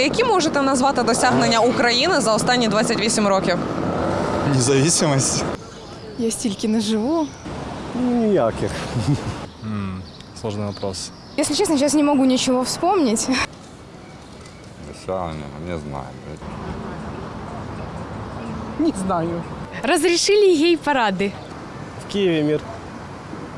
Які можете назвати досягнення України за останні 28 років? Независимость. Я стільки не живу. Ніяких. Сложный вопрос. Если честно, сейчас не могу ничего вспомнить. Досягнення, не знаю. Разрешили гей-парады. В Києві мір.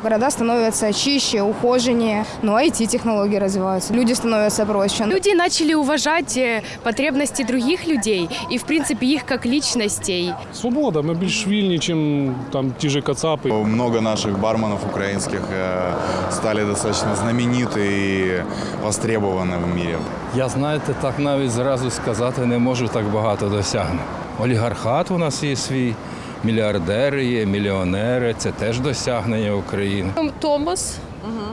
Города становятся чище, ухоженнее, ну а IT-технологии развиваются. Люди становятся проще. Люди начали уважать э, потребности других людей и, в принципе, их как личностей. Свобода. Ми більш вільні, ніж там ті ж кацапи. Много наших барменов украинских э, стали достаточно знамениты и востребованы в мире. Я знаєте, так навіть зразу сказати не можу так багато досягнень. Олігархат у нас є свій, мільярдери є, мільйонери. Це теж досягнення України. Томос,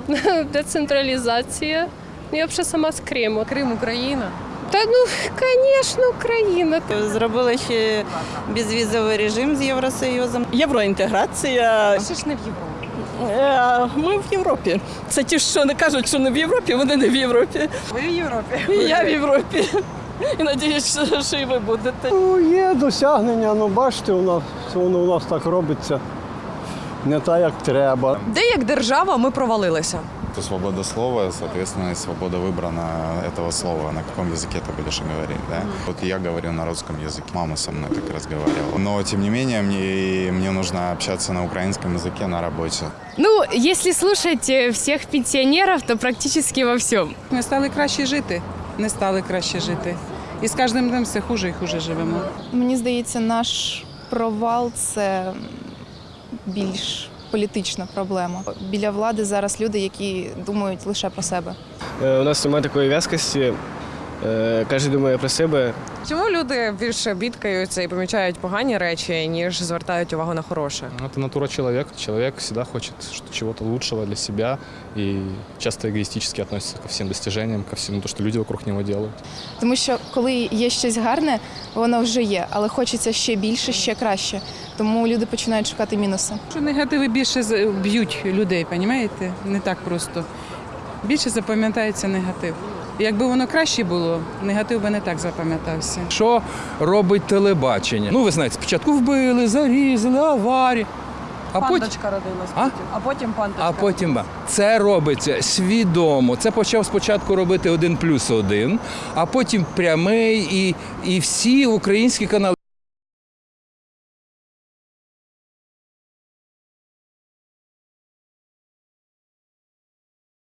децентралізація. Я взагалі сама з Криму. Крим, Україна. Та ну, звісно, Україна. Зробили ще безвізовий режим з Євросоюзом. Євроінтеграція. Це ж не в Європі. Е, Ми в Європі. Це ті, що не кажуть, що не в Європі, вони не в Європі. Ви в Європі. Я в Європі. І надіюсь, що- що і ви будете. Ну, є досягнення, ну бачите, у нас воно у нас так робиться. Не так, як треба. Де як держава ми провалилися? Это свобода слова, соответственно, и свобода выбора на этого слова, на каком языке ты будешь говорить, да? Вот я говорю на русском языке, мама со мной так разговаривала. Но, тем не менее, мне, мне нужно общаться на украинском языке на работе. Ну, если слушать э, всех пенсионеров, то практически во всем. Ми стали краще жити, не стали краще жити. І з кожним днем все хуже і хуже живемо. Мені здається, наш провал це більш політична проблема. Біля влади зараз люди, які думають лише про себе. Е, У нас немає такої в'язкості. Е, Кожен думає про себе. Чому люди більше бідкаються і помічають погані речі, ніж звертають увагу на хороше? Это натура человека. Человек всегда хочет что- чего-то лучшего для себя и часто эгоистически относится ко всем достижениям, ко всему, то, что люди вокруг него делают. Тому що коли є щось гарне, воно вже є, але хочеться ще більше, ще краще. Тому люди починають шукати мінуси. Що негативи більше з- б'ють людей, розумієте? Не так просто. Більше запам'ятається негатив. Якби воно краще було, негатив би не так запам'ятався. Що робить телебачення? Ну, ви знаєте, спочатку вбили, зарізали, аварії. А потім, родилась. А? а потім пандочка. а потім це робиться свідомо. Це почав спочатку робити один плюс один, а потім прямий і, і всі українські канали.